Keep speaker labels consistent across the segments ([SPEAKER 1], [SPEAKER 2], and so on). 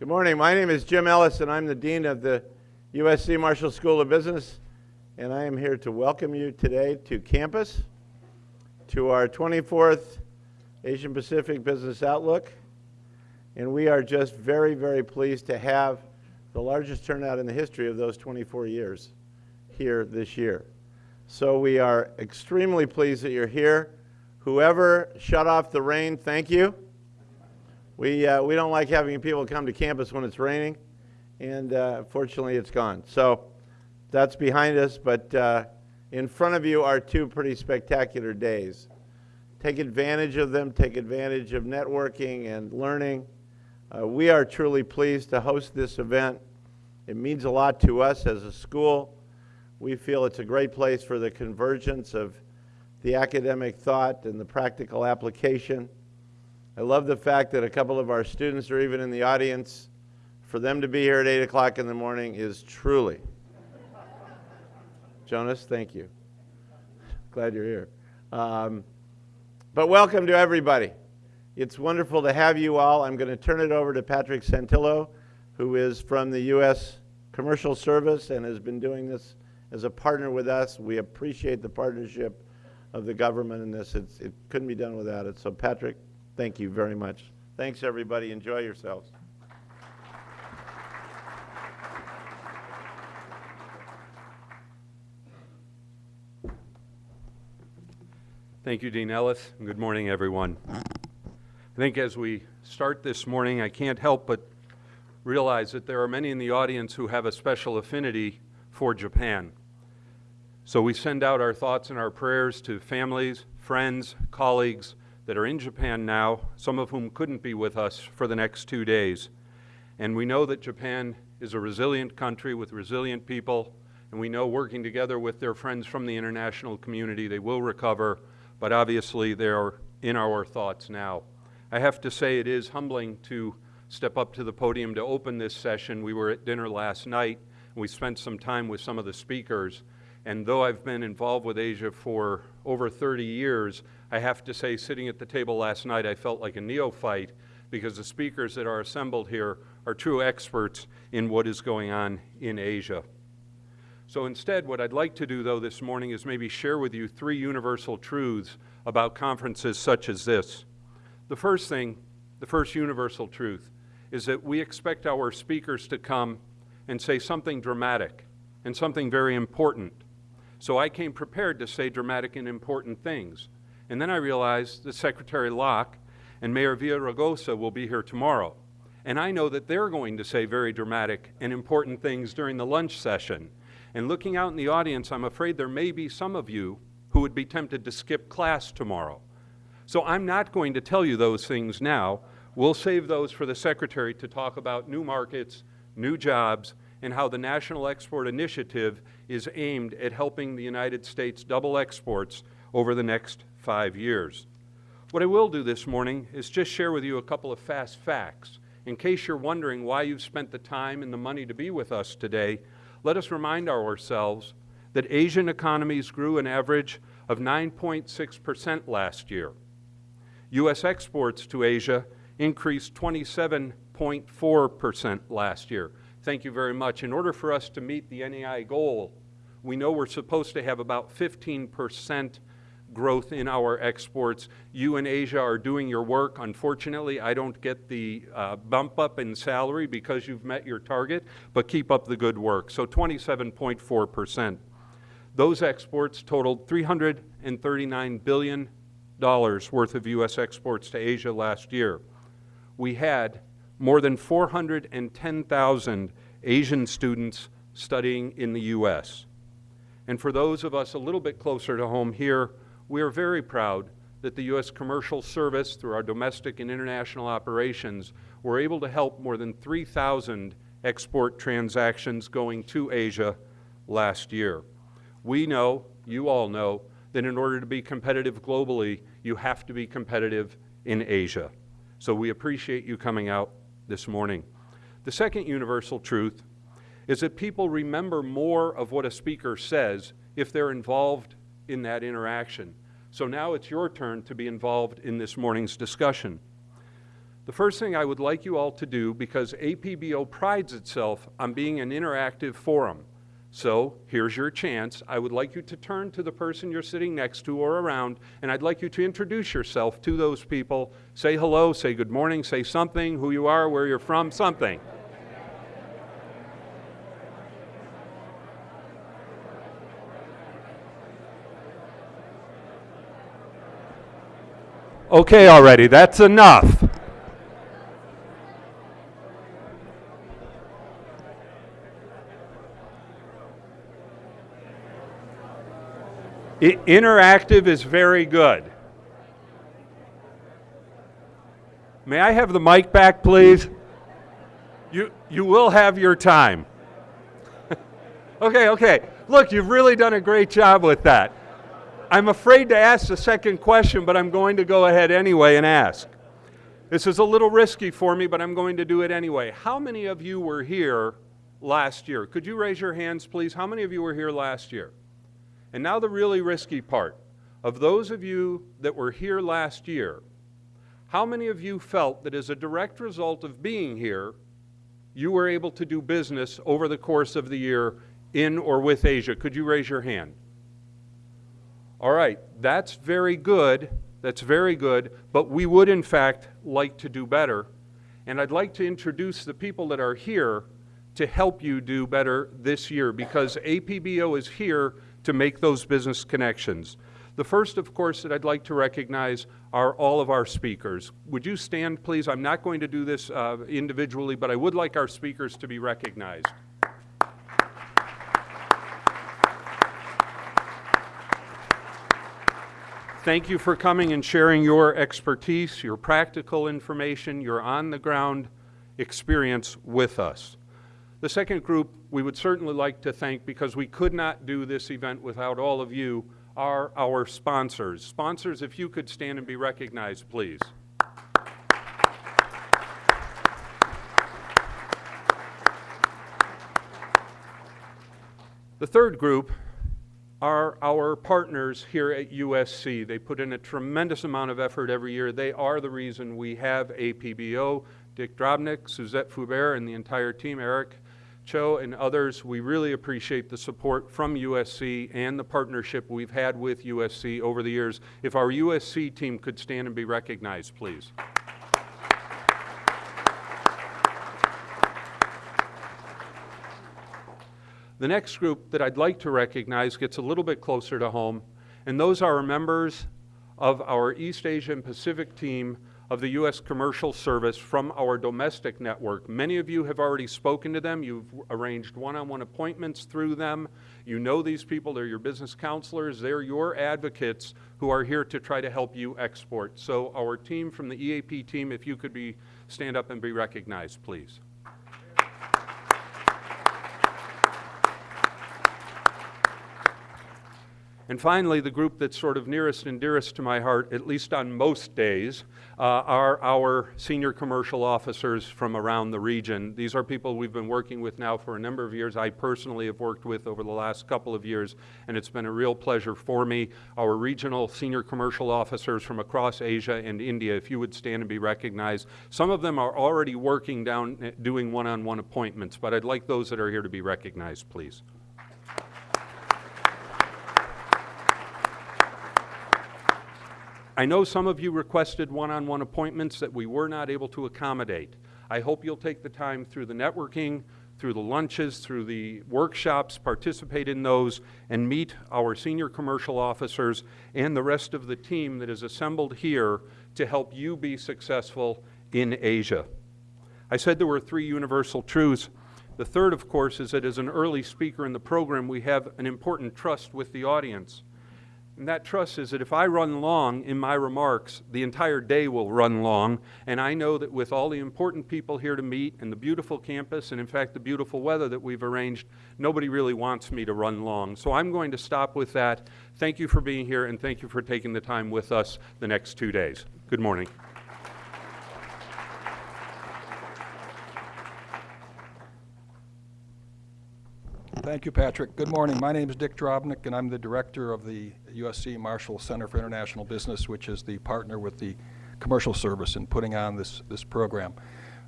[SPEAKER 1] Good morning. My name is Jim Ellis, and I'm the Dean of the USC Marshall School of Business. And I am here to welcome you today to campus, to our 24th Asian Pacific Business Outlook. And we are just very, very pleased to have the largest turnout in the history of those 24 years here this year. So we are extremely pleased that you're here. Whoever shut off the rain, thank you. We, uh, we don't like having people come to campus when it's raining, and uh, fortunately it's gone. So that's behind us, but uh, in front of you are two pretty spectacular days. Take advantage of them, take advantage of networking and learning. Uh, we are truly pleased to host this event. It means a lot to us as a school. We feel it's a great place for the convergence of the academic thought and the practical application. I love the fact that a couple of our students are even in the audience. For them to be here at 8 o'clock in the morning is truly. Jonas, thank you. Glad you're here. Um, but welcome to everybody. It's wonderful to have you all. I'm going to turn it over to Patrick Santillo, who is from the U.S. Commercial Service and has been doing this as a partner with us. We appreciate the partnership of the government in this. It's, it couldn't be done without it. So Patrick, Thank you very much. Thanks, everybody. Enjoy yourselves.
[SPEAKER 2] Thank you, Dean Ellis, good morning, everyone. I think as we start this morning, I can't help but realize that there are many in the audience who have a special affinity for Japan. So we send out our thoughts and our prayers to families, friends, colleagues, that are in Japan now, some of whom couldn't be with us for the next two days. And we know that Japan is a resilient country with resilient people, and we know working together with their friends from the international community, they will recover, but obviously they are in our thoughts now. I have to say it is humbling to step up to the podium to open this session. We were at dinner last night, we spent some time with some of the speakers, and though I've been involved with Asia for over 30 years, I have to say, sitting at the table last night, I felt like a neophyte because the speakers that are assembled here are true experts in what is going on in Asia. So instead, what I'd like to do, though, this morning is maybe share with you three universal truths about conferences such as this. The first thing, the first universal truth, is that we expect our speakers to come and say something dramatic and something very important. So I came prepared to say dramatic and important things. And then I realized that Secretary Locke and Mayor Villaraigosa will be here tomorrow. And I know that they're going to say very dramatic and important things during the lunch session. And looking out in the audience, I'm afraid there may be some of you who would be tempted to skip class tomorrow. So I'm not going to tell you those things now. We'll save those for the Secretary to talk about new markets, new jobs, and how the National Export Initiative is aimed at helping the United States double exports over the next five years. What I will do this morning is just share with you a couple of fast facts. In case you're wondering why you've spent the time and the money to be with us today, let us remind ourselves that Asian economies grew an average of 9.6% last year. U.S. exports to Asia increased 27.4% last year. Thank you very much. In order for us to meet the NEI goal, we know we're supposed to have about 15 percent growth in our exports. You and Asia are doing your work. Unfortunately, I don't get the uh, bump up in salary because you've met your target, but keep up the good work. So 27.4%. Those exports totaled $339 billion worth of U.S. exports to Asia last year. We had more than 410,000 Asian students studying in the U.S. And for those of us a little bit closer to home here, we are very proud that the U.S. Commercial Service, through our domestic and international operations, were able to help more than 3,000 export transactions going to Asia last year. We know, you all know, that in order to be competitive globally, you have to be competitive in Asia. So we appreciate you coming out this morning. The second universal truth is that people remember more of what a speaker says if they're involved in that interaction. So now it's your turn to be involved in this morning's discussion. The first thing I would like you all to do, because APBO prides itself on being an interactive forum. So here's your chance. I would like you to turn to the person you're sitting next to or around, and I'd like you to introduce yourself to those people. Say hello, say good morning, say something, who you are, where you're from, something. Okay, already, that's enough. I- interactive is very good. May I have the mic back, please? You, you will have your time. okay, okay. Look, you've really done a great job with that. I'm afraid to ask the second question, but I'm going to go ahead anyway and ask. This is a little risky for me, but I'm going to do it anyway. How many of you were here last year? Could you raise your hands, please? How many of you were here last year? And now the really risky part. Of those of you that were here last year, how many of you felt that as a direct result of being here, you were able to do business over the course of the year in or with Asia? Could you raise your hand? All right, that's very good. That's very good, but we would in fact like to do better. And I'd like to introduce the people that are here to help you do better this year because APBO is here to make those business connections. The first, of course, that I'd like to recognize are all of our speakers. Would you stand, please? I'm not going to do this uh, individually, but I would like our speakers to be recognized. Thank you for coming and sharing your expertise, your practical information, your on-the-ground experience with us. The second group we would certainly like to thank because we could not do this event without all of you are our sponsors. Sponsors, if you could stand and be recognized, please. The third group are our partners here at USC. They put in a tremendous amount of effort every year. They are the reason we have APBO. Dick Drobnick, Suzette Foubert, and the entire team, Eric Cho and others, we really appreciate the support from USC and the partnership we've had with USC over the years. If our USC team could stand and be recognized, please. The next group that I'd like to recognize gets a little bit closer to home, and those are members of our East Asia and Pacific team of the U.S. Commercial Service from our domestic network. Many of you have already spoken to them. You've arranged one-on-one appointments through them. You know these people. They're your business counselors. They're your advocates who are here to try to help you export. So our team from the EAP team, if you could be stand up and be recognized, please. And finally, the group that's sort of nearest and dearest to my heart, at least on most days, uh, are our senior commercial officers from around the region. These are people we've been working with now for a number of years. I personally have worked with over the last couple of years, and it's been a real pleasure for me. Our regional senior commercial officers from across Asia and India, if you would stand and be recognized. Some of them are already working down, eh, doing one-on-one appointments, but I'd like those that are here to be recognized, please. I know some of you requested one-on-one appointments that we were not able to accommodate. I hope you'll take the time through the networking, through the lunches, through the workshops, participate in those, and meet our senior commercial officers and the rest of the team that is assembled here to help you be successful in Asia. I said there were three universal truths. The third, of course, is that as an early speaker in the program, we have an important trust with the audience. And that trust is that if I run long in my remarks, the entire day will run long. And I know that with all the important people here to meet and the beautiful campus, and in fact the beautiful weather that we've arranged, nobody really wants me to run long. So I'm going to stop with that. Thank you for being here, and thank you for taking the time with us the next two days. Good morning.
[SPEAKER 3] Thank you, Patrick. Good morning. My name is Dick Drobnick, and I'm the director of the USC Marshall Center for International Business, which is the partner with the commercial service in putting on this, this program.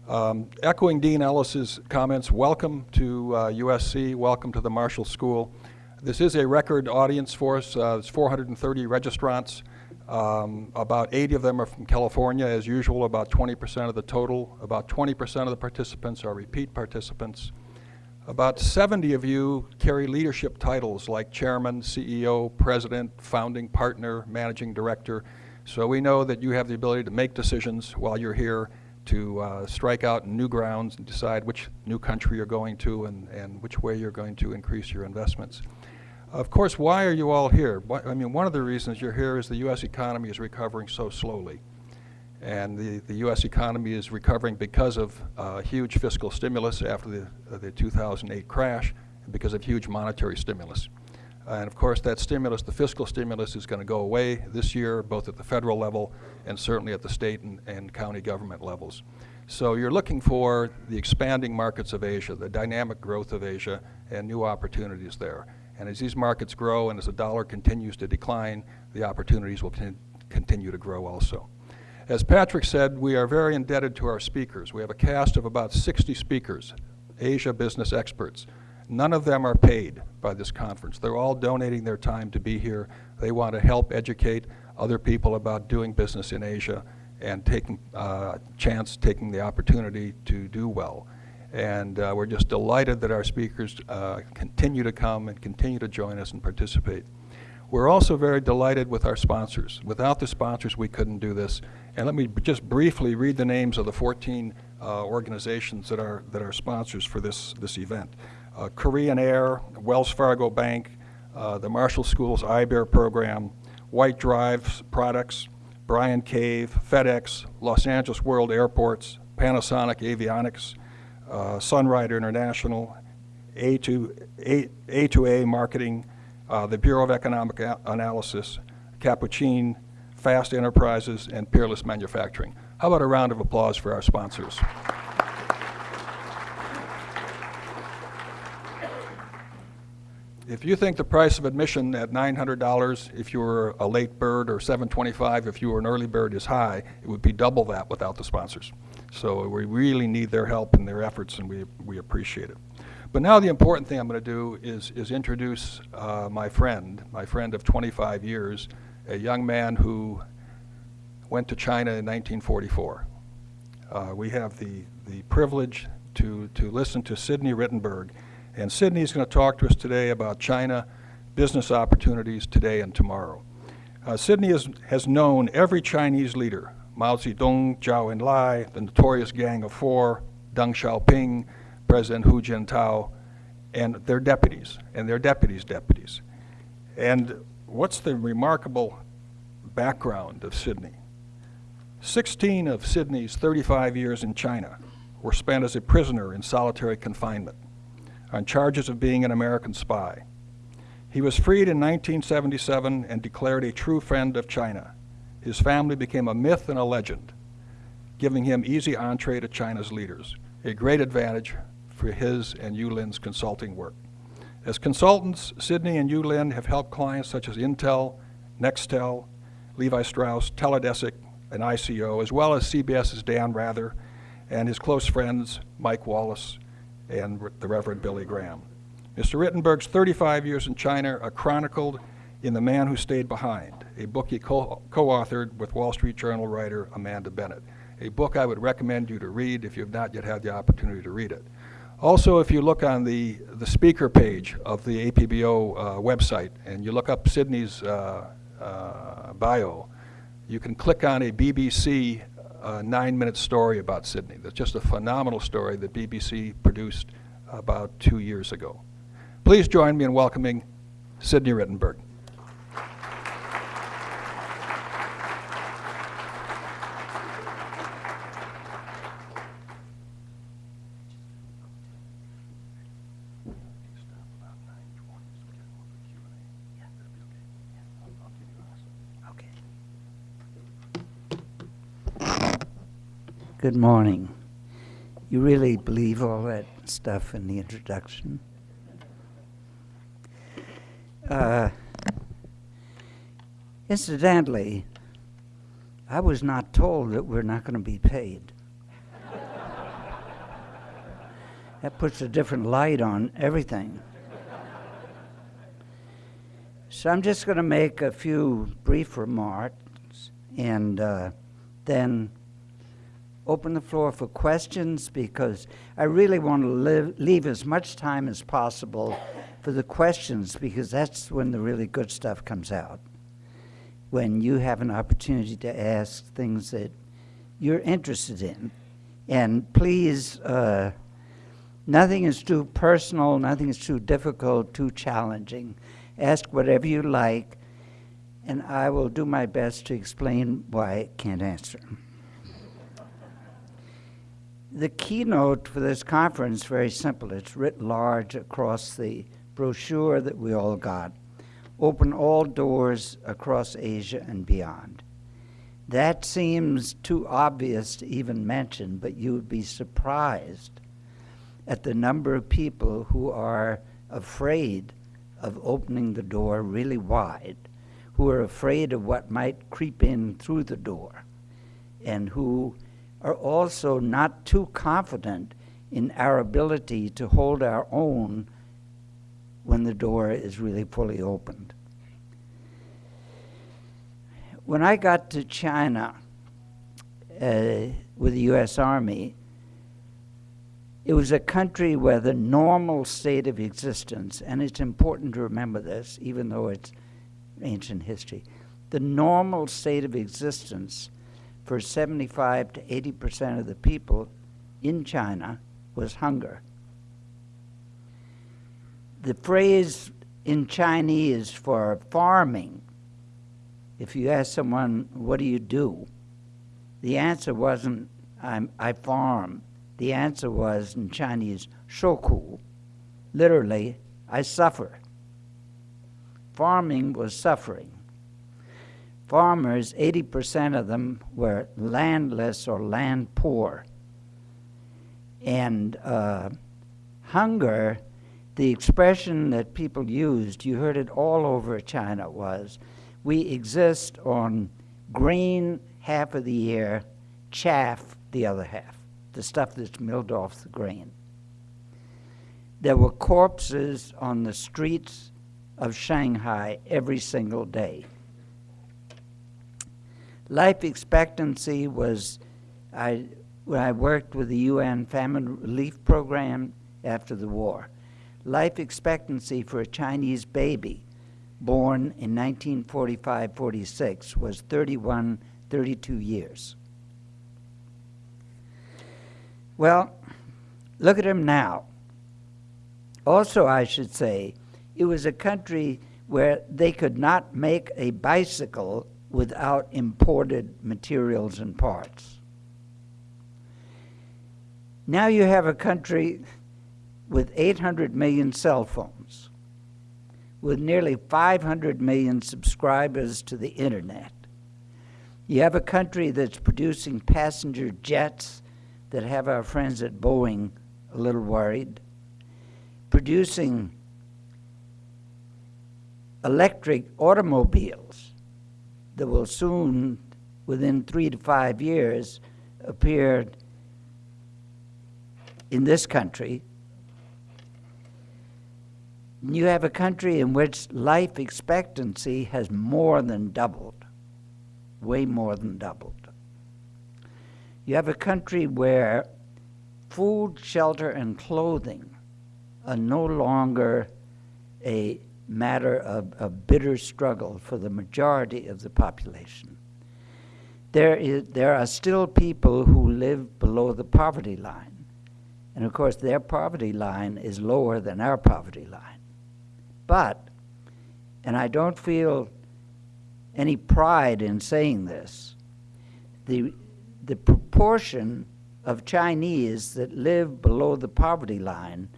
[SPEAKER 3] Um, Echoing Dean Ellis's comments, welcome to uh, USC, welcome to the Marshall School. This is a record audience for us. Uh, There's 430 registrants. Um, About 80 of them are from California, as usual, about 20% of the total. About 20% of the participants are repeat participants. About 70 of you carry leadership titles like chairman, CEO, president, founding partner, managing director. So we know that you have the ability to make decisions while you're here, to uh, strike out new grounds and decide which new country you're going to and, and which way you're going to increase your investments. Of course, why are you all here? I mean, one of the reasons you're here is the U.S. economy is recovering so slowly. And the, the U.S. economy is recovering because of uh, huge fiscal stimulus after the, uh, the 2008 crash, and because of huge monetary stimulus. And of course, that stimulus, the fiscal stimulus, is going to go away this year, both at the federal level and certainly at the state and, and county government levels. So you're looking for the expanding markets of Asia, the dynamic growth of Asia, and new opportunities there. And as these markets grow and as the dollar continues to decline, the opportunities will continue to grow also. As Patrick said, we are very indebted to our speakers. We have a cast of about 60 speakers, Asia business experts. None of them are paid by this conference. They're all donating their time to be here. They want to help educate other people about doing business in Asia and taking uh, chance, taking the opportunity to do well. And uh, we're just delighted that our speakers uh, continue to come and continue to join us and participate. We're also very delighted with our sponsors. Without the sponsors, we couldn't do this. And let me just briefly read the names of the 14 uh, organizations that are, that are sponsors for this, this event. Uh, Korean Air, Wells Fargo Bank, uh, the Marshall School's IBEAR program, White Drive Products, Bryan Cave, FedEx, Los Angeles World Airports, Panasonic Avionics, uh, Sunrider International, A2, A, A2A Marketing, uh, the Bureau of Economic A- Analysis, Capuchin, Fast Enterprises, and Peerless Manufacturing. How about a round of applause for our sponsors? If you think the price of admission at $900 if you were a late bird or 725 if you were an early bird is high, it would be double that without the sponsors. So we really need their help and their efforts, and we, we appreciate it. But now the important thing I'm going to do is, is introduce uh, my friend, my friend of 25 years, a young man who went to China in 1944. Uh, we have the, the privilege to, to listen to Sidney Rittenberg. And Sidney is going to talk to us today about China, business opportunities today and tomorrow. Uh, Sidney has known every Chinese leader, Mao Zedong, Zhou Enlai, the notorious Gang of Four, Deng Xiaoping, President Hu Jintao, and their deputies, and their deputies' deputies. And what's the remarkable background of Sidney? 16 of Sidney's 35 years in China were spent as a prisoner in solitary confinement on charges of being an American spy. He was freed in 1977 and declared a true friend of China. His family became a myth and a legend, giving him easy entree to China's leaders, a great advantage for his and Yulin's consulting work. As consultants, Sidney and Yulin have helped clients such as Intel, Nextel, Levi Strauss, Teledesic, and ICO, as well as CBS's Dan Rather and his close friends Mike Wallace and the Reverend Billy Graham. Mr. Rittenberg's 35 years in China are chronicled in The Man Who Stayed Behind, a book he co- co-authored with Wall Street Journal writer Amanda Bennett, a book I would recommend you to read if you've not yet had the opportunity to read it. Also, if you look on the, the speaker page of the APBO uh, website and you look up Sidney's uh, uh, bio, you can click on a BBC uh, nine-minute story about Sidney. That's just a phenomenal story that BBC produced about two years ago. Please join me in welcoming Sidney Rittenberg.
[SPEAKER 4] Good morning. You really believe all that stuff in the introduction? Uh, incidentally, I was not told that we're not going to be paid. that puts a different light on everything. So I'm just going to make a few brief remarks and uh, then open the floor for questions because I really want to live, leave as much time as possible for the questions because that's when the really good stuff comes out. When you have an opportunity to ask things that you're interested in. And please, uh, nothing is too personal, nothing is too difficult, too challenging. Ask whatever you like, and I will do my best to explain why I can't answer. The keynote for this conference very simple. It's writ large across the brochure that we all got. Open all doors across Asia and beyond. That seems too obvious to even mention, but you would be surprised at the number of people who are afraid of opening the door really wide, who are afraid of what might creep in through the door, and who are also not too confident in our ability to hold our own when the door is really fully opened. When I got to China uh, with the U.S. Army, it was a country where the normal state of existence, and it's important to remember this, even though it's ancient history, the normal state of existence for 75 to 80 percent of the people in China was hunger. The phrase in Chinese for farming, if you ask someone, what do you do? The answer wasn't, I farm. The answer was in Chinese, shoku. Literally, I suffer. Farming was suffering. Farmers, 80% of them were landless or land poor. And uh, hunger, the expression that people used, you heard it all over China, was we exist on grain half of the year, chaff the other half the stuff that's milled off the grain. There were corpses on the streets of Shanghai every single day. Life expectancy was, I, when I worked with the UN Famine Relief Program after the war, life expectancy for a Chinese baby born in 1945 46 was 31, 32 years. Well, look at him now. Also, I should say, it was a country where they could not make a bicycle without imported materials and parts. Now you have a country with 800 million cell phones, with nearly 500 million subscribers to the internet. You have a country that's producing passenger jets that have our friends at Boeing a little worried, producing electric automobiles that will soon, within three to five years, appear in this country. You have a country in which life expectancy has more than doubled, way more than doubled. You have a country where food, shelter, and clothing are no longer a matter of, a bitter struggle for the majority of the population. There, is, there are still people who live below the poverty line. And of course, their poverty line is lower than our poverty line. But, and I don't feel any pride in saying this, the, the proportion of Chinese that live below the poverty line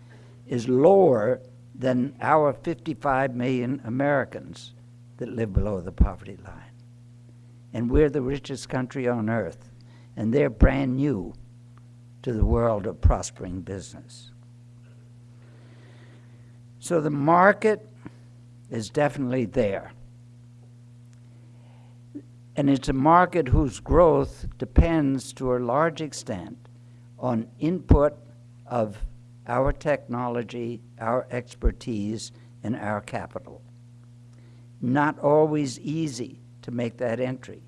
[SPEAKER 4] is lower than our 55 million Americans that live below the poverty line. And we're the richest country on earth, and they're brand new to the world of prospering business. So the market is definitely there. And it's a market whose growth depends to a large extent on input of our technology, our expertise, and our capital. Not always easy to make that entry,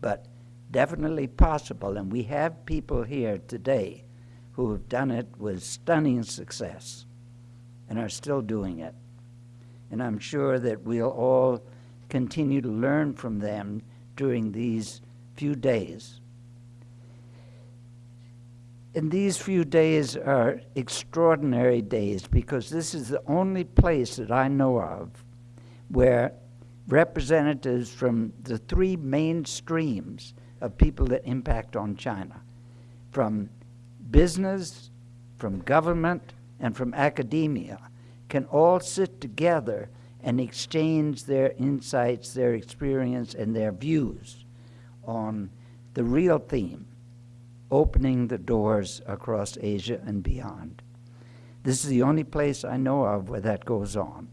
[SPEAKER 4] but definitely possible. And we have people here today who have done it with stunning success and are still doing it. And I'm sure that we'll all continue to learn from them during these few days. And these few days are extraordinary days because this is the only place that I know of where representatives from the three main streams of people that impact on China from business, from government, and from academia can all sit together and exchange their insights, their experience, and their views on the real theme opening the doors across Asia and beyond. This is the only place I know of where that goes on.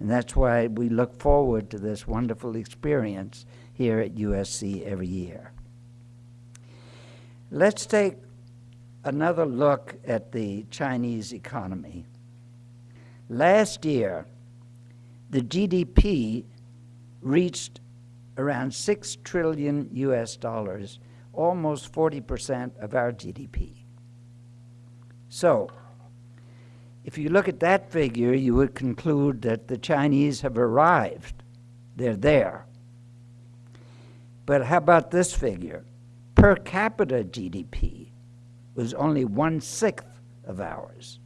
[SPEAKER 4] And that's why we look forward to this wonderful experience here at USC every year. Let's take another look at the Chinese economy. Last year, the GDP reached around 6 trillion US dollars, almost 40% of our GDP. So, if you look at that figure, you would conclude that the Chinese have arrived. They're there. But how about this figure? Per capita GDP was only one sixth of ours.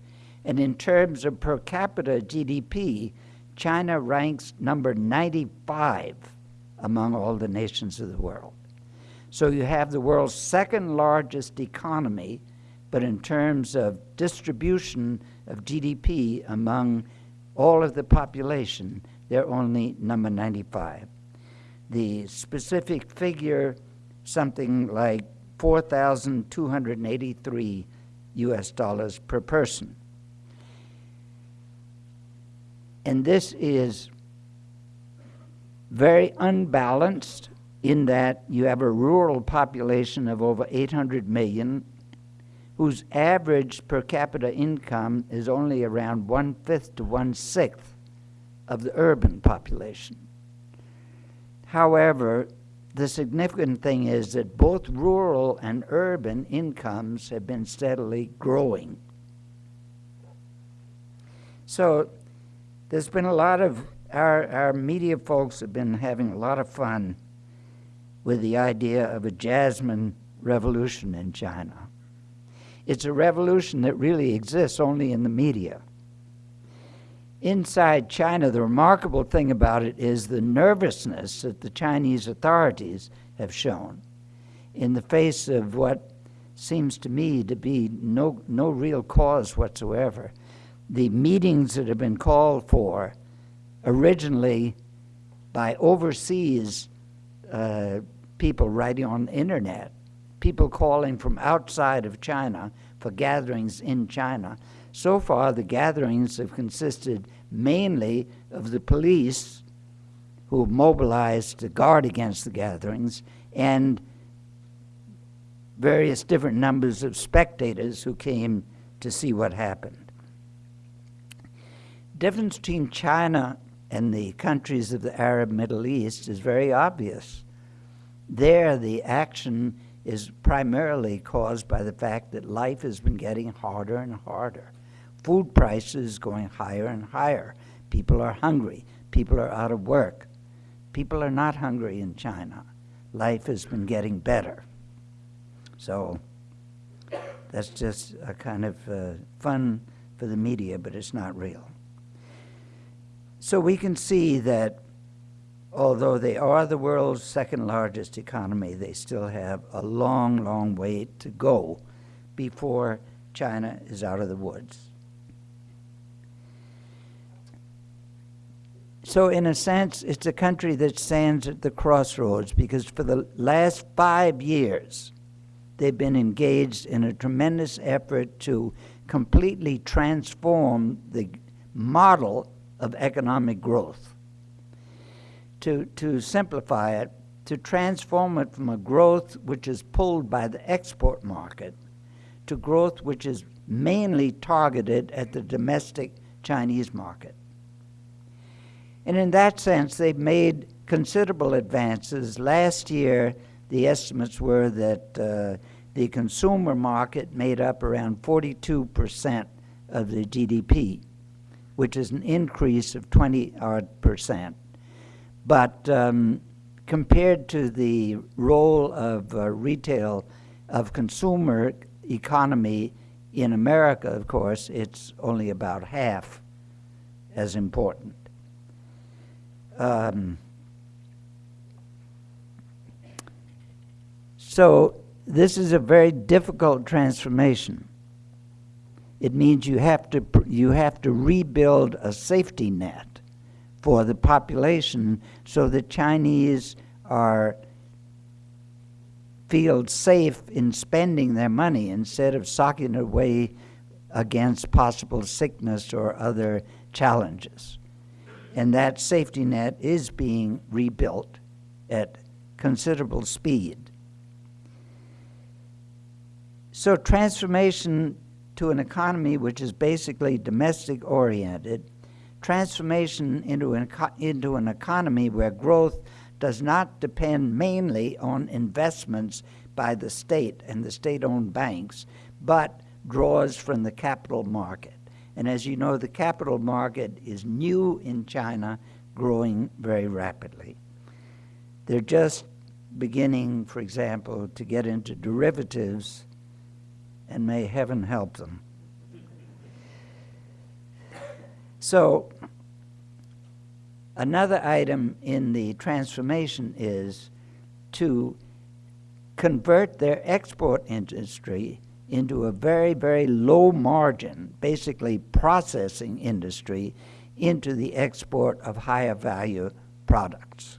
[SPEAKER 4] And in terms of per capita GDP, China ranks number 95 among all the nations of the world. So you have the world's second largest economy, but in terms of distribution of GDP among all of the population, they're only number 95. The specific figure, something like 4,283 US dollars per person. And this is very unbalanced in that you have a rural population of over 800 million whose average per capita income is only around one fifth to one sixth of the urban population. However, the significant thing is that both rural and urban incomes have been steadily growing. So there's been a lot of, our, our media folks have been having a lot of fun with the idea of a jasmine revolution in China. It's a revolution that really exists only in the media. Inside China, the remarkable thing about it is the nervousness that the Chinese authorities have shown in the face of what seems to me to be no, no real cause whatsoever the meetings that have been called for originally by overseas uh, people writing on the internet, people calling from outside of China for gatherings in China. So far, the gatherings have consisted mainly of the police who mobilized to guard against the gatherings and various different numbers of spectators who came to see what happened difference between China and the countries of the Arab Middle East is very obvious. There, the action is primarily caused by the fact that life has been getting harder and harder. Food prices going higher and higher. People are hungry. People are out of work. People are not hungry in China. Life has been getting better. So that's just a kind of uh, fun for the media, but it's not real. So we can see that although they are the world's second largest economy, they still have a long, long way to go before China is out of the woods. So, in a sense, it's a country that stands at the crossroads because for the last five years, they've been engaged in a tremendous effort to completely transform the model of economic growth. To, to simplify it, to transform it from a growth which is pulled by the export market to growth which is mainly targeted at the domestic Chinese market. And in that sense, they've made considerable advances. Last year, the estimates were that uh, the consumer market made up around 42% of the GDP, which is an increase of 20 odd percent. But um, compared to the role of uh, retail, of consumer economy in America, of course, it's only about half as important. Um, so this is a very difficult transformation. It means you have to you have to rebuild a safety net for the population so the Chinese are feel safe in spending their money instead of socking it away against possible sickness or other challenges. And that safety net is being rebuilt at considerable speed. So transformation to an economy which is basically domestic oriented, transformation into an, into an economy where growth does not depend mainly on investments by the state and the state-owned banks, but draws from the capital market. And as you know, the capital market is new in China, growing very rapidly. They're just beginning, for example, to get into derivatives, and may heaven help them. So, another item in the transformation is to convert their export industry into a very, very low margin, basically processing industry, into the export of higher value products.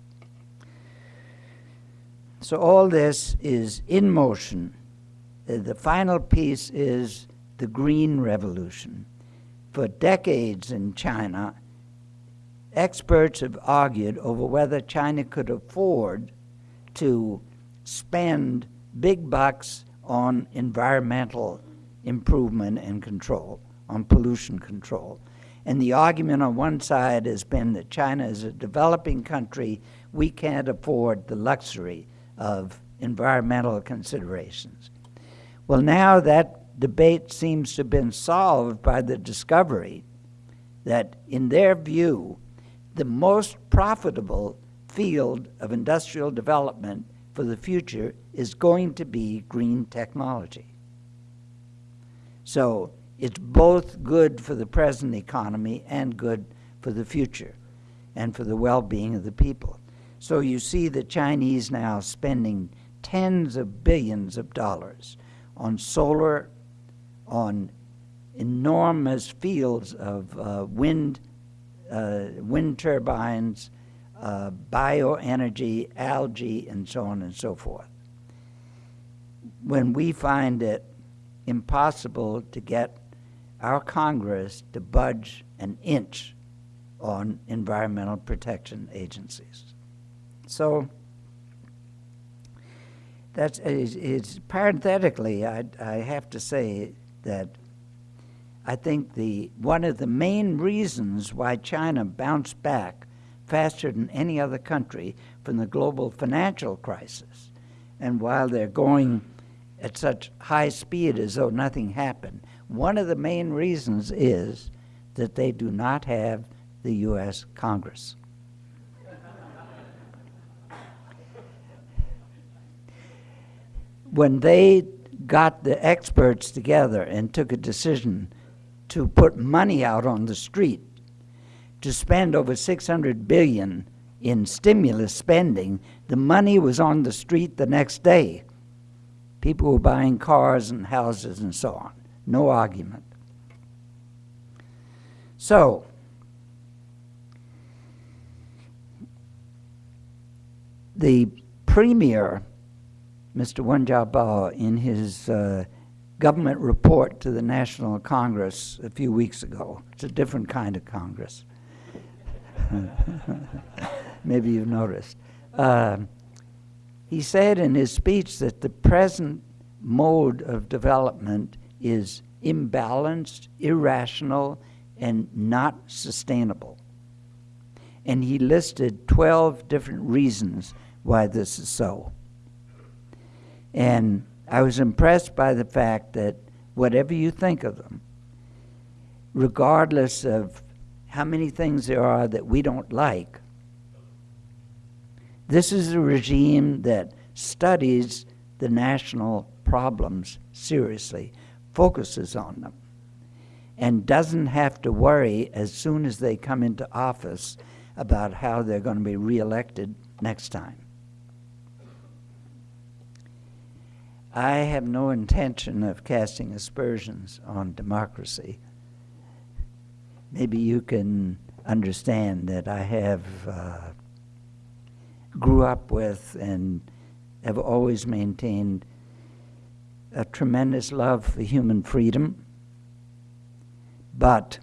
[SPEAKER 4] So all this is in motion. Uh, the final piece is the Green Revolution. For decades in China, experts have argued over whether China could afford to spend big bucks on environmental improvement and control, on pollution control. And the argument on one side has been that China is a developing country, we can't afford the luxury of environmental considerations. Well, now that debate seems to have been solved by the discovery that, in their view, the most profitable field of industrial development for the future is going to be green technology. So it's both good for the present economy and good for the future and for the well-being of the people. So you see the Chinese now spending tens of billions of dollars on solar, on enormous fields of uh, wind, uh, wind turbines, uh, bioenergy, algae, and so on and so forth. When we find it impossible to get our Congress to budge an inch on environmental protection agencies. So that's it's, it's parenthetically, I, I have to say that I think the one of the main reasons why China bounced back faster than any other country from the global financial crisis. And while they're going at such high speed as though nothing happened, one of the main reasons is that they do not have the U.S. Congress. when they got the experts together and took a decision to put money out on the street to spend over 600 billion in stimulus spending, the money was on the street the next day. People were buying cars and houses and so on. No argument. So, the premier, Mr. Wen Jiabao, in his uh, government report to the National Congress a few weeks ago, it's a different kind of Congress, Maybe you've noticed. Uh, he said in his speech that the present mode of development is imbalanced, irrational, and not sustainable. And he listed 12 different reasons why this is so. And I was impressed by the fact that whatever you think of them, regardless of how many things there are that we don't like, this is a regime that studies the national problems seriously, focuses on them, and doesn't have to worry as soon as they come into office about how they're going to be reelected next time. I have no intention of casting aspersions on democracy. Maybe you can understand that I have uh, grew up with and have always maintained a tremendous love for human freedom, but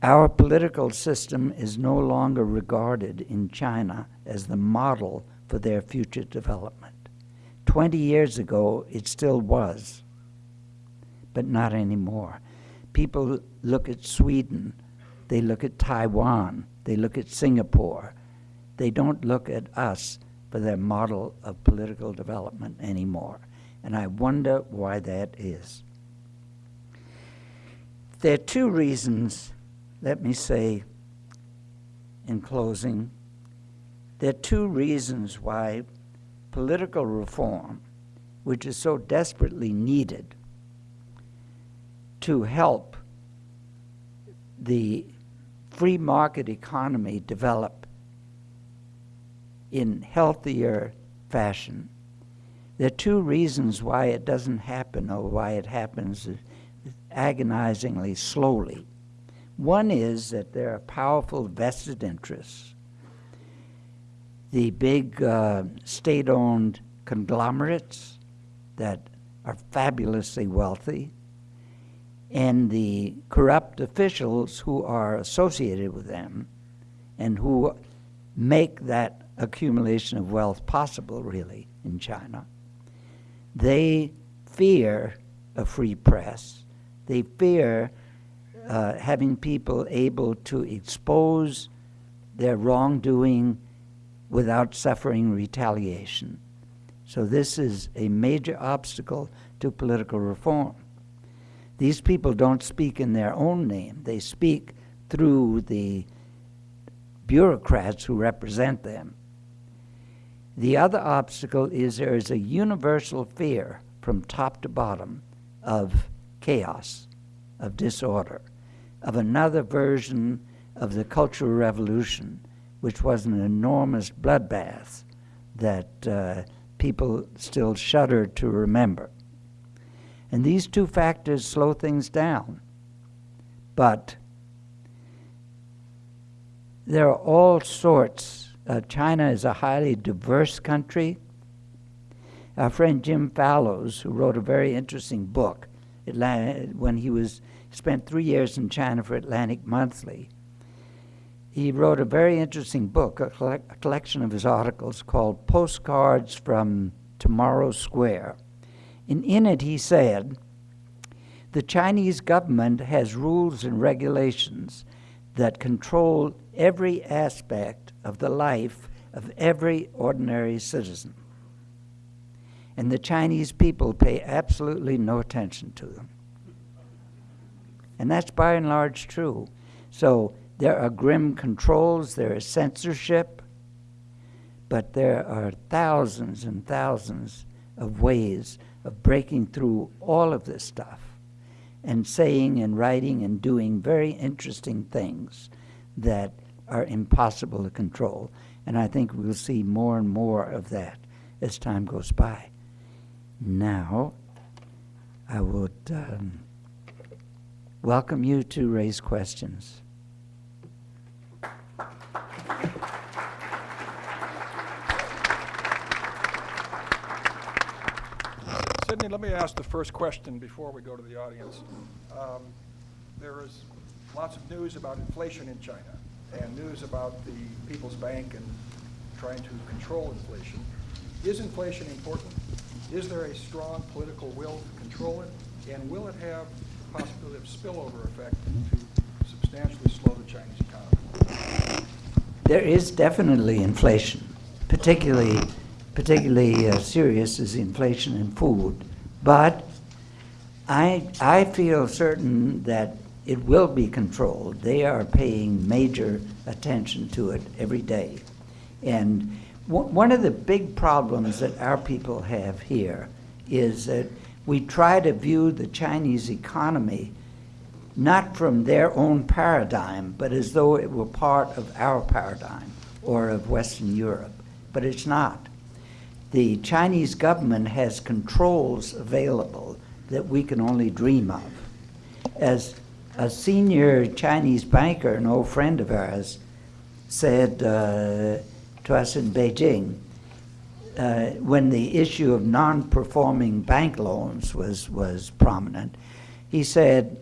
[SPEAKER 4] our political system is no longer regarded in China as the model for their future development. 20 years ago, it still was, but not anymore. People look at Sweden, they look at Taiwan, they look at Singapore. They don't look at us for their model of political development anymore. And I wonder why that is. There are two reasons, let me say in closing, there are two reasons why political reform, which is so desperately needed to help the free market economy develop in healthier fashion. There are two reasons why it doesn't happen or why it happens agonizingly slowly. One is that there are powerful vested interests. The big uh, state owned conglomerates that are fabulously wealthy, and the corrupt officials who are associated with them and who make that accumulation of wealth possible, really, in China. They fear a free press. They fear uh, having people able to expose their wrongdoing without suffering retaliation. So this is a major obstacle to political reform. These people don't speak in their own name. They speak through the bureaucrats who represent them. The other obstacle is there is a universal fear from top to bottom of chaos, of disorder, of another version of the Cultural Revolution, which was an enormous bloodbath that uh, people still shudder to remember. And these two factors slow things down. But there are all sorts. Uh, China is a highly diverse country. Our friend Jim Fallows, who wrote a very interesting book, when he was spent three years in China for Atlantic Monthly, he wrote a very interesting book, a, collect, a collection of his articles called Postcards from Tomorrow Square. And in it, he said, the Chinese government has rules and regulations that control every aspect of the life of every ordinary citizen. And the Chinese people pay absolutely no attention to them. And that's by and large true. So there are grim controls, there is censorship, but there are thousands and thousands of ways of breaking through all of this stuff and saying and writing and doing very interesting things that are impossible to control. And I think we'll see more and more of that as time goes by. Now, I would um, welcome you to raise questions.
[SPEAKER 3] Sidney, let me ask the first question before we go to the audience. Um, there is lots of news about inflation in China and news about the People's Bank and trying to control inflation. Is inflation important? Is there a strong political will to control it? And will it have the possibility of spillover effect to substantially slow the Chinese economy?
[SPEAKER 4] There is definitely inflation, particularly, particularly uh, serious is inflation in food. But I, I feel certain that it will be controlled. They are paying major attention to it every day. And one one of the big problems that our people have here is that we try to view the Chinese economy not from their own paradigm, but as though it were part of our paradigm or of Western Europe. But it's not. The Chinese government has controls available that we can only dream of. As a senior Chinese banker, an old friend of ours, said uh, to us in Beijing, uh, when the issue of non-performing bank loans was, was prominent, he said,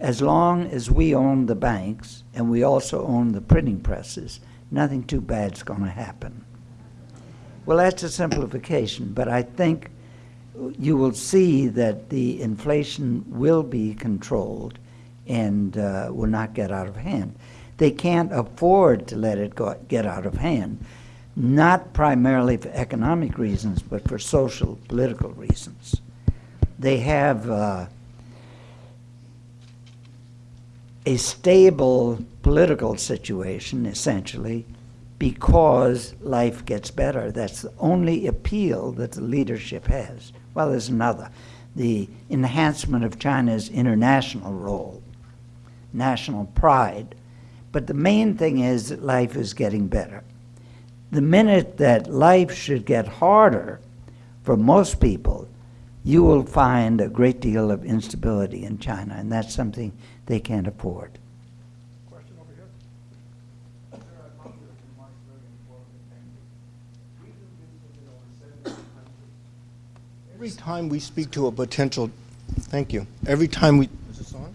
[SPEAKER 4] as long as we own the banks and we also own the printing presses, nothing too bad's going to happen. Well, that's a simplification, but I think you will see that the inflation will be controlled and uh, will not get out of hand. They can't afford to let it go, get out of hand, not primarily for economic reasons, but for social, political reasons. They have uh, a stable political situation, essentially, because life gets better. That's the only appeal that the leadership has. Well, there's another the enhancement of China's international role, national pride. But the main thing is that life is getting better. The minute that life should get harder for most people, you will find a great deal of instability in China, and that's something they can't afford.
[SPEAKER 3] Question over here?
[SPEAKER 5] Every time we speak to a potential, thank you. Every time we, is this on?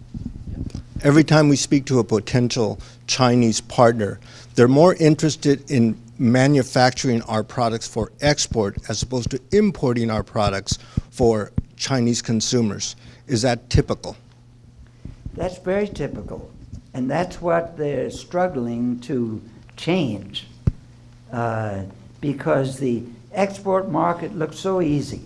[SPEAKER 5] Every time we speak to a potential Chinese partner, they're more interested in manufacturing our products for export as opposed to importing our products for Chinese consumers. Is that typical?
[SPEAKER 4] That's very typical, and that's what they're struggling to change uh, because the export market looks so easy.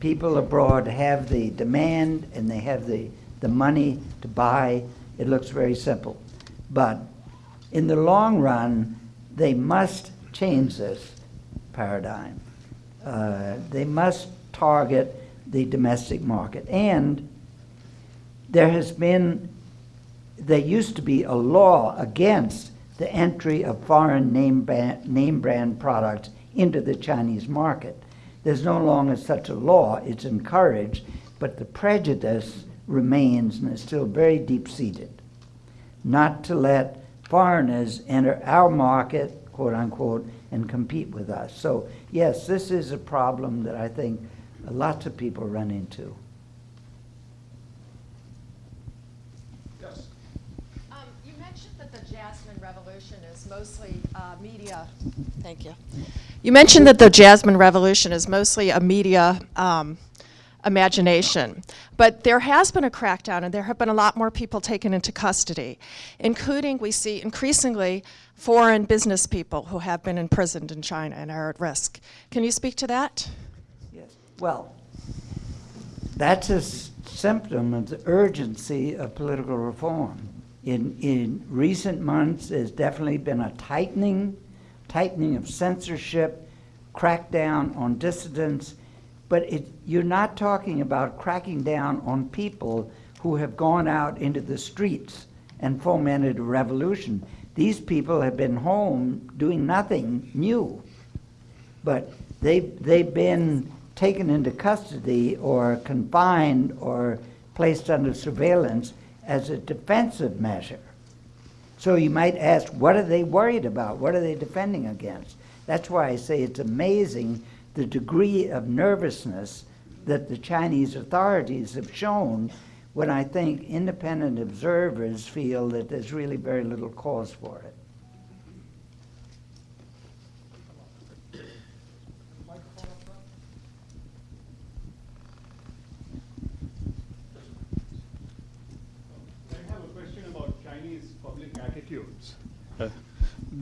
[SPEAKER 4] People abroad have the demand and they have the, the money to buy. It looks very simple. But in the long run, they must change this paradigm. Uh, they must target the domestic market. And there has been, there used to be a law against the entry of foreign name, ba- name brand products into the Chinese market. There's no longer such a law, it's encouraged, but the prejudice remains and is still very deep seated. Not to let foreigners enter our market, quote unquote, and compete with us. So, yes, this is a problem that I think lots of people run into.
[SPEAKER 3] Yes.
[SPEAKER 6] Um, You mentioned that the Jasmine Revolution is mostly uh, media. Thank you. You mentioned that the Jasmine Revolution is mostly a media um, imagination, but there has been a crackdown, and there have been a lot more people taken into custody, including we see increasingly foreign business people who have been imprisoned in China and are at risk. Can you speak to that?
[SPEAKER 4] Yes. Well, that's a symptom of the urgency of political reform. In, in recent months, there's definitely been a tightening, tightening of censorship, crackdown on dissidents, but it, you're not talking about cracking down on people who have gone out into the streets and fomented a revolution. These people have been home doing nothing new but they, they've been taken into custody or confined or placed under surveillance as a defensive measure. So you might ask, what are they worried about? What are they defending against? That's why I say it's amazing the degree of nervousness that the Chinese authorities have shown when I think independent observers feel that there's really very little cause for it.
[SPEAKER 7] attitudes. Uh,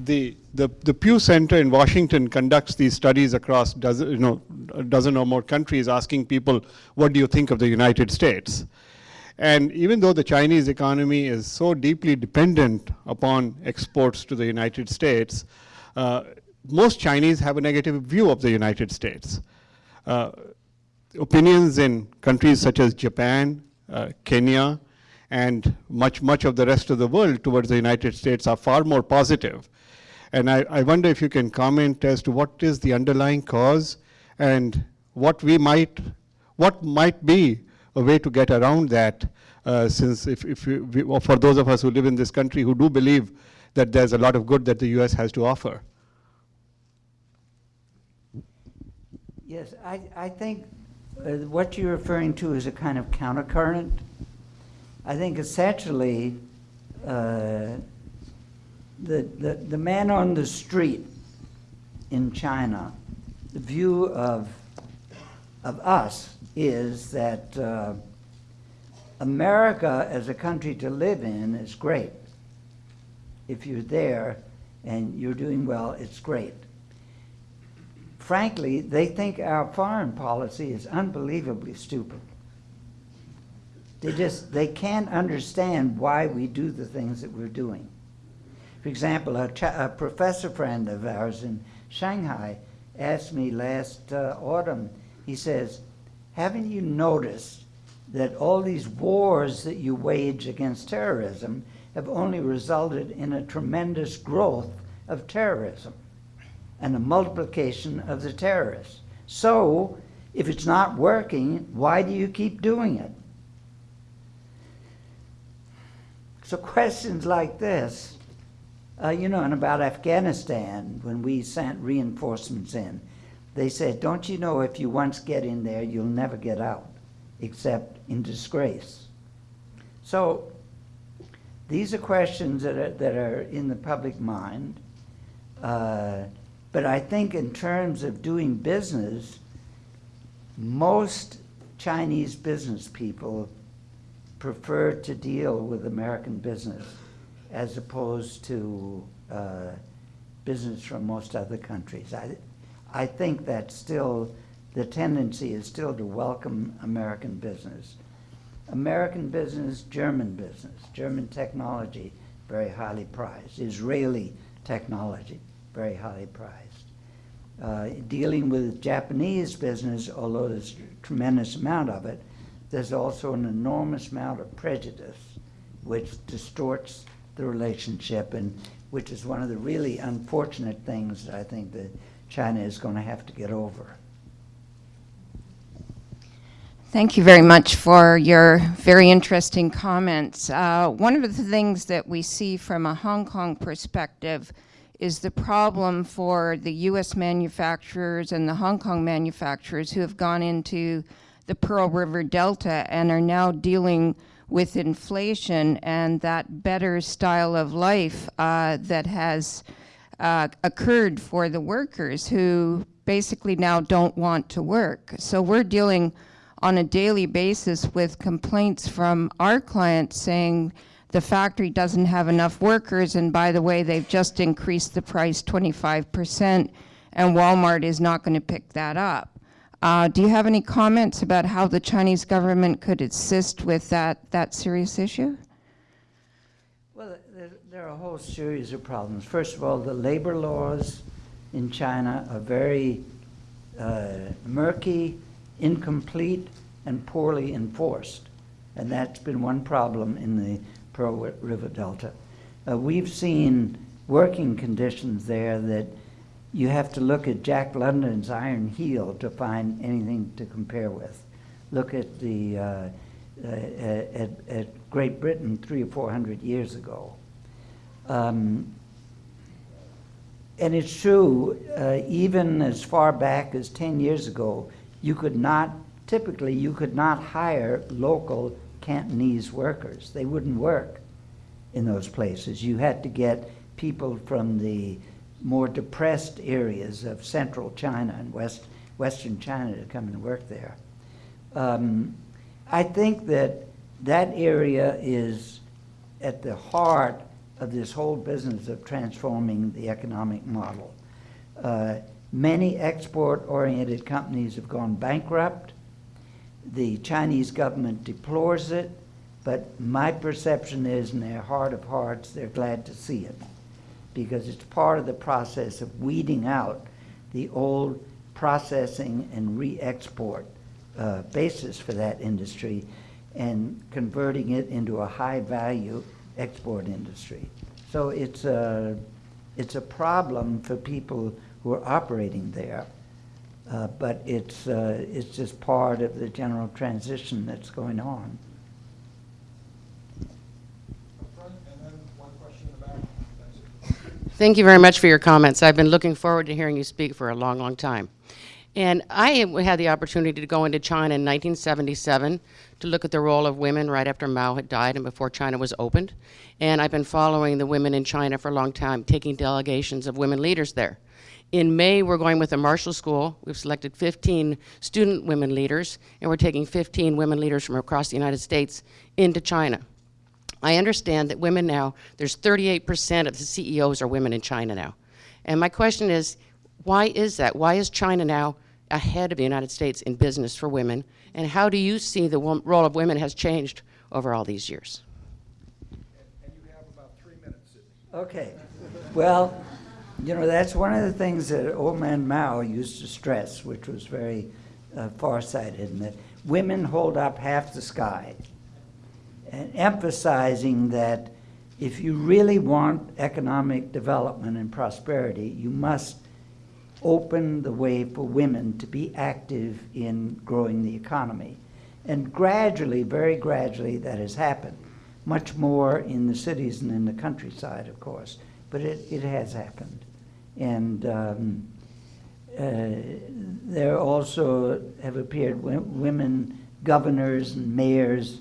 [SPEAKER 7] The, the, the Pew Center in Washington conducts these studies across dozen, you know, a dozen or more countries, asking people, what do you think of the United States? And even though the Chinese economy is so deeply dependent upon exports to the United States, uh, most Chinese have a negative view of the United States. Uh, opinions in countries such as Japan, uh, Kenya, and much, much of the rest of the world towards the United States are far more positive. And I, I wonder if you can comment as to what is the underlying cause and what we might, what might be a way to get around that, uh, since if, if we, we, for those of us who live in this country who do believe that there's a lot of good that the US has to offer.
[SPEAKER 4] Yes, I, I think uh, what you're referring to is a kind of countercurrent. I think essentially, uh, the, the, the man on the street in China, the view of, of us is that uh, America as a country to live in is great. If you're there and you're doing well, it's great frankly, they think our foreign policy is unbelievably stupid. They just, they can't understand why we do the things that we're doing. For example, a, a professor friend of ours in Shanghai asked me last uh, autumn, he says, haven't you noticed that all these wars that you wage against terrorism have only resulted in a tremendous growth of terrorism? and a multiplication of the terrorists. So, if it's not working, why do you keep doing it? So, questions like this, uh, you know, and about Afghanistan, when we sent reinforcements in, they said, Don't you know if you once get in there, you'll never get out, except in disgrace? So, these are questions that are, that are in the public mind. Uh, but I think in terms of doing business, most Chinese business people prefer to deal with American business as opposed to uh, business from most other countries. I, I think that still, the tendency is still to welcome American business. American business, German business, German technology, very highly prized. Israeli technology, very highly prized. Uh, dealing with Japanese business, although there's a tremendous amount of it, there's also an enormous amount of prejudice which distorts the relationship and which is one of the really unfortunate things that I think that China is going to have to get over.
[SPEAKER 8] Thank you very much for your very interesting comments. Uh, one of the things that we see from a Hong Kong perspective is the problem for the US manufacturers and the Hong Kong manufacturers who have gone into the Pearl River Delta and are now dealing with inflation and that better style of life uh, that has uh, occurred for the workers who basically now don't want to work. So we're dealing on a daily basis with complaints from our clients saying, the factory doesn't have enough workers, and by the way, they've just increased the price 25%, and Walmart is not going to pick that up. Uh, do you have any comments about how the Chinese government could assist with that, that serious issue?
[SPEAKER 4] Well, there, there are a whole series of problems. First of all, the labor laws in China are very uh, murky, incomplete, and poorly enforced. And that's been one problem in the Pearl River Delta. Uh, we've seen working conditions there that you have to look at Jack London's Iron Heel to find anything to compare with. Look at the uh, uh, at, at, Great Britain three or four hundred years ago. Um, and it's true, uh, even as far back as 10 years ago, you could not, typically, you could not hire local Cantonese workers. They wouldn't work in those places. You had to get people from the more depressed areas of central China and west, western China to come and work there. Um, I think that that area is at the heart of this whole business of transforming the economic model. Uh, many export-oriented companies have gone bankrupt. The Chinese government deplores it, but my perception is, in their heart of hearts, they're glad to see it because it's part of the process of weeding out the old processing and re-export uh, basis for that industry and converting it into a high-value export industry. So it's a, it's a problem for people who are operating there, uh, but it's, uh, it's just part of the general transition that's going on.
[SPEAKER 9] Thank you very much for your comments. I've been looking forward to hearing you speak for a long, long time. And I had the opportunity to go into China in 1977 to look at the role of women right after Mao had died and before China was opened. And I've been following the women in China for a long time, taking delegations of women leaders there. In May, we're going with the Marshall School. We've selected 15 student women leaders, and we're taking 15 women leaders from across the United States into China. I understand that women now, there's 38% of the CEOs are women in China now. And my question is, why is that? Why is China now ahead of the United States in business for women? And how do you see the role of women has changed over all these years?
[SPEAKER 4] Okay. Well, you know, that's one of the things that old man Mao used to stress, which was very uh, farsighted, and that women hold up half the sky. Emphasizing that if you really want economic development and prosperity, you must open the way for women to be active in growing the economy. And gradually, very gradually, that has happened. Much more in the cities and in the countryside, of course, but it, it has happened. And um, uh, there also have appeared women governors and mayors,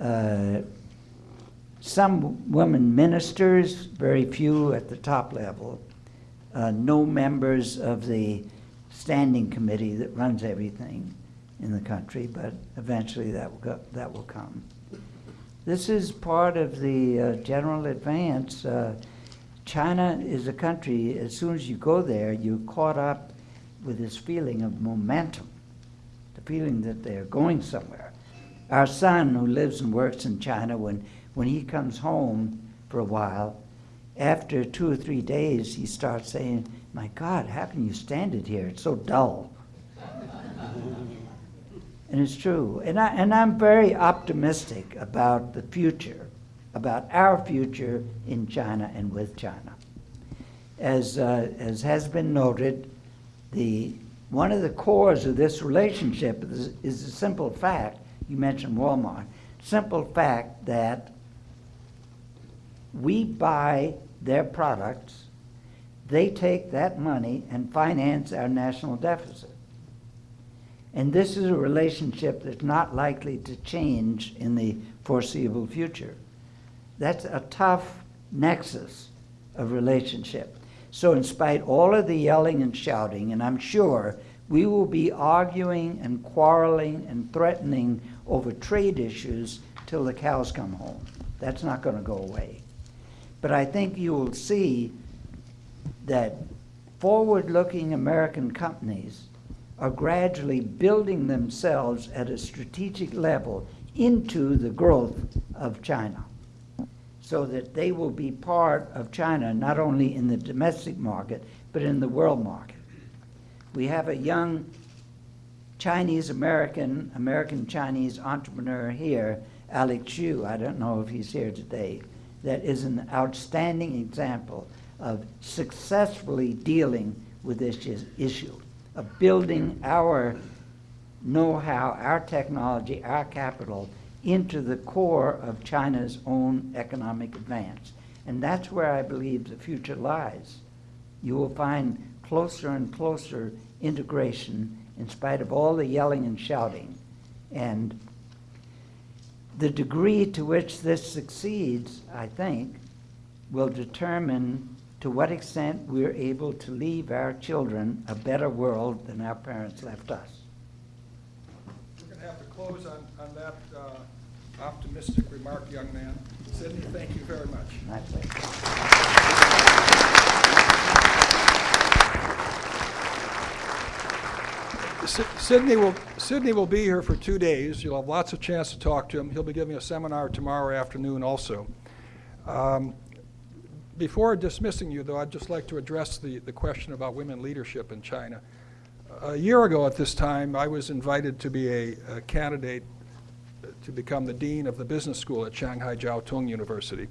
[SPEAKER 4] uh, some women ministers, very few at the top level, uh, no members of the standing committee that runs everything in the country, but eventually that will, go, that will come. This is part of the uh, general advance. Uh, China is a country, as soon as you go there, you're caught up with this feeling of momentum, the feeling that they're going somewhere. Our son, who lives and works in China, when, when he comes home for a while, after two or three days, he starts saying, My God, how can you stand it here? It's so dull. and it's true. And, I, and I'm very optimistic about the future, about our future in China and with China. As, uh, as has been noted, the, one of the cores of this relationship is, is the simple fact, you mentioned Walmart, simple fact that we buy their products, they take that money and finance our national deficit. And this is a relationship that's not likely to change in the foreseeable future. That's a tough nexus of relationship. So, in spite all of the yelling and shouting, and I'm sure we will be arguing and quarreling and threatening over trade issues till the cows come home. That's not going to go away. But I think you will see that forward looking American companies are gradually building themselves at a strategic level into the growth of China so that they will be part of China not only in the domestic market but in the world market. We have a young Chinese American, American Chinese entrepreneur here, Alex Xu. I don't know if he's here today that is an outstanding example of successfully dealing with this issue, of building our know-how, our technology, our capital into the core of China's own economic advance. And that's where I believe the future lies. You will find closer and closer integration in spite of all the yelling and shouting. And the degree to which this succeeds, I think, will determine to what extent we're able to leave our children a better world than our parents left us.
[SPEAKER 3] We're going to have to close on, on that uh, optimistic remark, young man. Sidney, thank you very much.
[SPEAKER 4] My pleasure.
[SPEAKER 3] Sidney will, Sidney will be here for two days. You'll have lots of chance to talk to him. He'll be giving a seminar tomorrow afternoon also. Um, Before dismissing you, though, I'd just like to address the, the question about women leadership in China. A year ago at this time, I was invited to be a, a candidate to become the dean of the business school at Shanghai Jiao Tong University.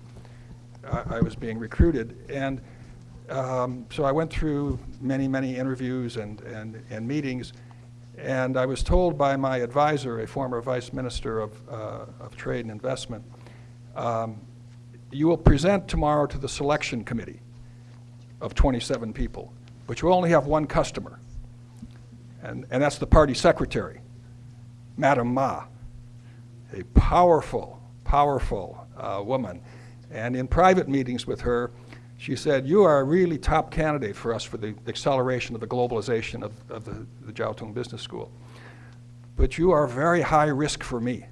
[SPEAKER 3] I, I was being recruited, and um, so I went through many, many interviews and, and, and meetings, and I was told by my advisor, a former vice minister of, uh, of trade and investment, um, you will present tomorrow to the selection committee of 27 people, but you only have one customer, and, and that's the party secretary, Madam Ma a powerful, powerful uh, woman. And in private meetings with her, she said, you are a really top candidate for us for the acceleration of the globalization of, of the, the Jiao Tong Business School. But you are very high risk for me.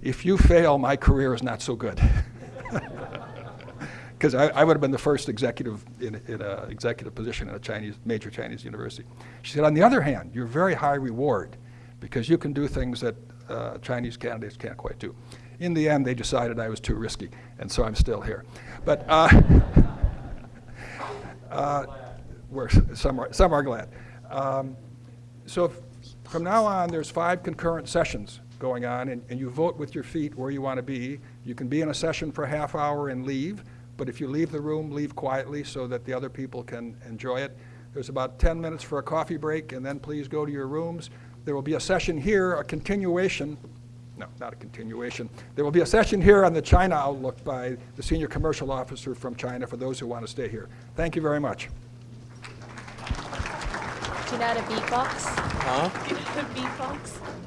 [SPEAKER 3] If you fail, my career is not so good. Because I, I would have been the first executive in, in an executive position in a Chinese, major Chinese university. She said, on the other hand, you're very high reward because you can do things that uh, Chinese candidates can't quite do. In the end, they decided I was too risky, and so I'm still here. But uh, uh, we're, some, are, some are glad. Um, so if, from now on, there's five concurrent sessions going on, and, and you vote with your feet where you want to be. You can be in a session for a half hour and leave, but if you leave the room, leave quietly so that the other people can enjoy it. There's about 10 minutes for a coffee break, and then please go to your rooms. There will be a session here, a continuation, no, not a continuation. There will be a session here on the China outlook by the senior commercial officer from China for those who want to stay here. Thank you very much.
[SPEAKER 10] Do you know how to beatbox? Huh? Do you know how to beatbox?